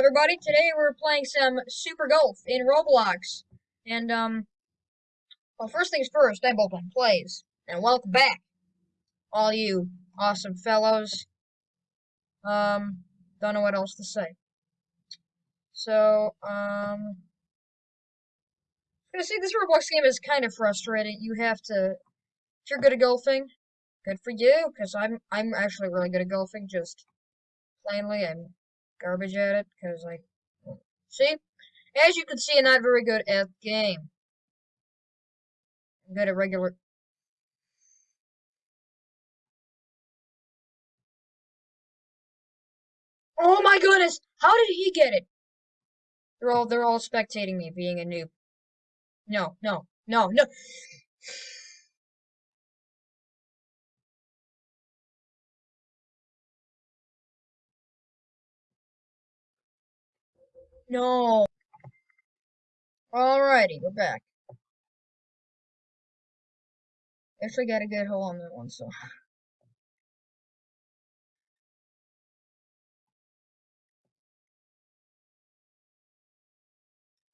everybody. Today we're playing some Super Golf in Roblox. And, um, well, first things first, I'm Bullpen Plays. And welcome back, all you awesome fellows. Um, don't know what else to say. So, um, gonna say this Roblox game is kind of frustrating. You have to, if you're good at golfing, good for you, because I'm, I'm actually really good at golfing, just plainly, I'm garbage at it because I see. As you can see, not very good at game. Good at regular. Oh my goodness! How did he get it? They're all they're all spectating me being a noob. No, no, no, no. No. Alrighty, we're back. Actually got a good hole on that one, so.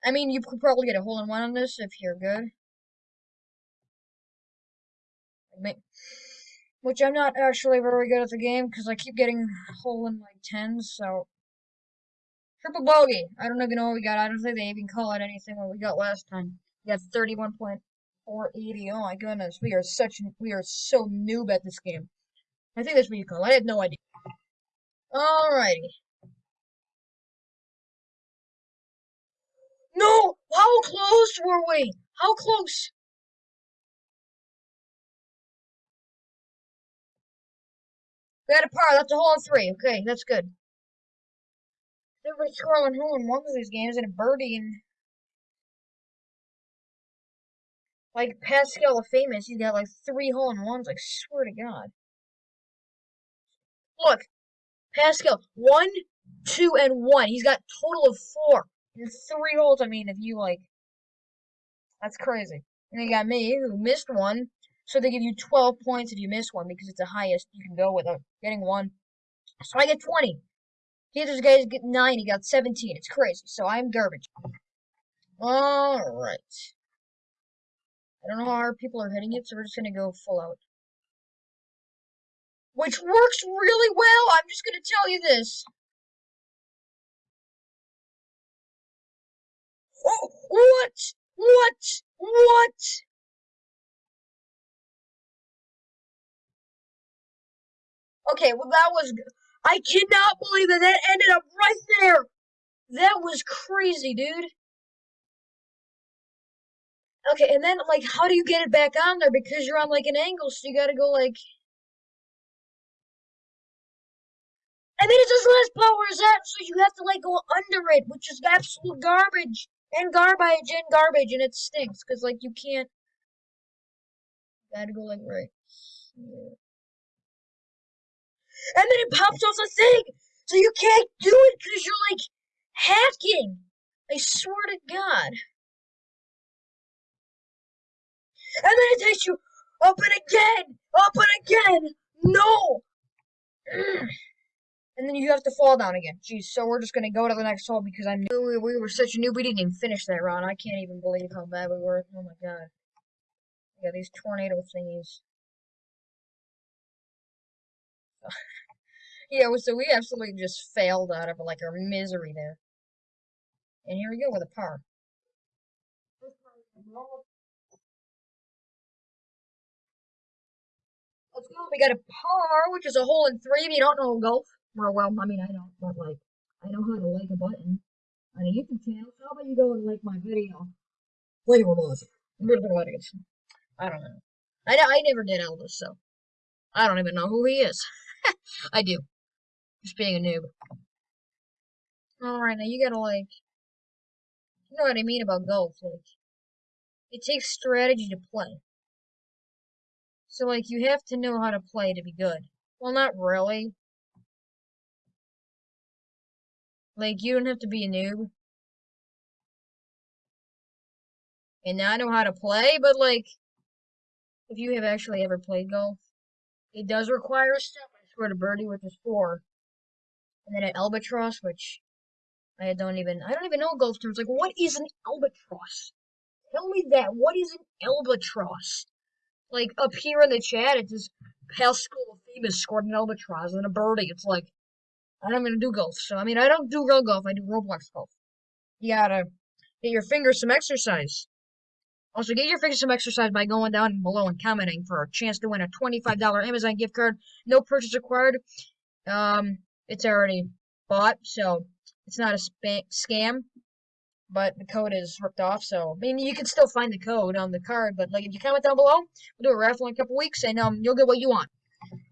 I mean, you could probably get a hole in one on this if you're good. Which I'm not actually very good at the game because I keep getting hole in like tens, so Triple bogey. I don't even know what we got. I don't think they even call it anything what we got last time. We got 31.480. Oh my goodness. We are such, we are so noob at this game. I think that's what you call it. I have no idea. Alrighty. No! How close were we? How close? We got a par. That's a hole in three. Okay, that's good. Everybody's scoring hole in one of these games and a birdie and like Pascal the famous, he's got like three hole in ones, like swear to God. Look, Pascal, one, two, and one. He's got total of four. And three holes, I mean, if you like that's crazy. And you got me, who missed one. So they give you 12 points if you miss one because it's the highest you can go without uh, getting one. So I get 20. The other guys get 9, he got 17. It's crazy. So I'm garbage. Alright. I don't know how hard people are hitting it, so we're just to go full out. Which works really well. I'm just to tell you this. Oh, what? What? What? Okay, well that was I cannot believe that that ended up right there. That was crazy, dude. Okay, and then, like, how do you get it back on there? Because you're on, like, an angle, so you gotta go, like... And then it says less power is that, so you have to, like, go under it, which is absolute garbage. And garbage and garbage, and it stinks, because, like, you can't... You gotta go, like, right here and then it pops off the thing. So you can't do it because you're like hacking. I swear to God. And then it takes you up and again, up and again. No. And then you have to fall down again. Jeez, so we're just gonna go to the next hole because I'm new. We, we were such a noob, we didn't even finish that round. I can't even believe how bad we were. Oh my god. Yeah, these tornado thingies. Yeah, so we absolutely just failed out of like our misery there. And here we go with a par. Let's go. We got a par, which is a hole in three. If you don't know golf, well, well, I mean, I don't, but like, I know how to like a button on a YouTube channel. So how about you go and like my video? Was it? I don't know. I, I never did Elvis, so I don't even know who he is. I do. Just being a noob. Alright, now you gotta, like, you know what I mean about golf, like, it takes strategy to play. So, like, you have to know how to play to be good. Well, not really. Like, you don't have to be a noob. And now I know how to play, but, like, if you have actually ever played golf, it does require stuff. I swear to birdie with a score and then an albatross, which I don't even I don't even know golf terms. Like what is an albatross? Tell me that. What is an albatross? Like up here in the chat, it says Pascal famous scored an albatross and a birdie. It's like I don't even do golf. So I mean I don't do real golf, I do Roblox golf. You gotta get your fingers some exercise. Also, get your fingers some exercise by going down below and commenting for a chance to win a $25 Amazon gift card. No purchase required. Um, it's already bought, so it's not a scam. But the code is ripped off, so I mean you can still find the code on the card. But like if you comment down below, we'll do a raffle in a couple weeks, and um you'll get what you want.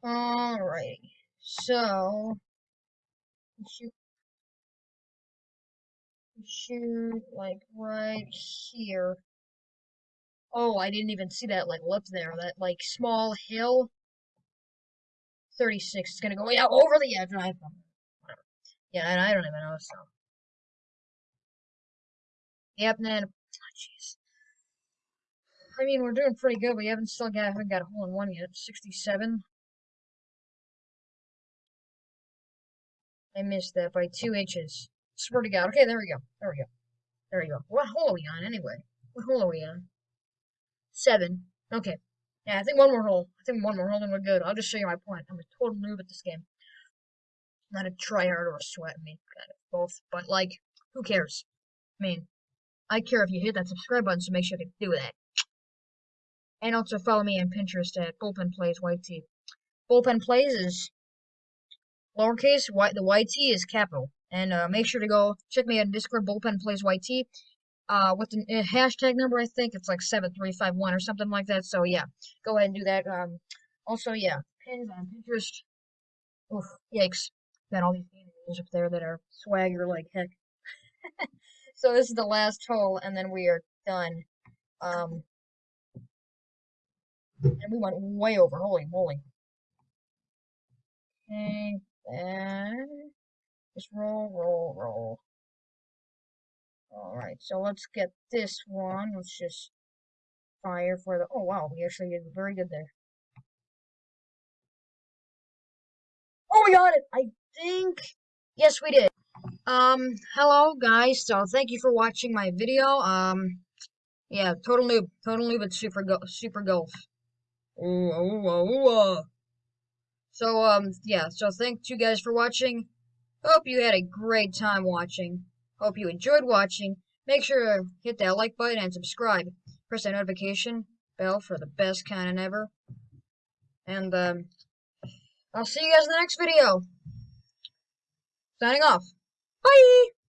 Alright, so shoot, shoot like right here. Oh, I didn't even see that like lip there. That like small hill. 36 is gonna go yeah over the edge. I Yeah, and I don't even know. So. Yep, then. Oh, jeez. I mean, we're doing pretty good. We haven't still got haven't got a hole in one yet. 67. I missed that by two inches. Swear to God. Okay, there we go. There we go. There we go. What hole are we on anyway? What hole are we on? Seven. Okay. Yeah, I think one more hole. I think one more hole and we're good. I'll just show you my point. I'm a total noob at this game. Not a tryhard or a sweat me. Kind of both. But, like, who cares? I mean, I care if you hit that subscribe button, so make sure to do that. And also follow me on Pinterest at Bullpen Plays YT. Bullpen Plays is lowercase, y, the YT is capital. And uh, make sure to go check me on Discord, Bullpen Plays YT uh, with the uh, hashtag number. I think it's like seven three five one or something like that. So yeah, go ahead and do that. Um, also yeah, pins on Pinterest. Oof, yikes! Got all these videos up there that are swagger like heck. so this is the last hole, and then we are done. Um, and we went way over. Holy moly! Okay, then just roll, roll, roll. Alright, so let's get this one. Let's just fire for the... Oh, wow, we actually did very good there. Oh, we got it! I think... Yes, we did. Um, hello, guys. So, thank you for watching my video. Um, yeah, total noob. Total noob at Super, go super Golf. Ooh, ooh, ooh, ooh. So, um, yeah, so thank you guys for watching. Hope you had a great time watching. Hope you enjoyed watching. Make sure to hit that like button and subscribe. Press that notification bell for the best content ever. And um, I'll see you guys in the next video. Signing off. Bye!